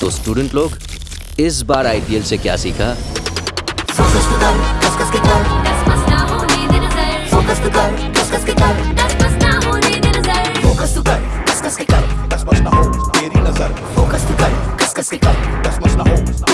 तो स्टूडेंट लोग इस बार आईपीएल से क्या सीखा फोकस तो कर कस कस के कर दस बस ना होने दे नज़र फोकस तो कर कस कस के कर दस बस ना होने दे नज़र फोकस तो कर कस कस के कर दस मस ना हो तेरी नज़र फोकस तो कर कस कस के कर दस मस ना हो तेरी नज़र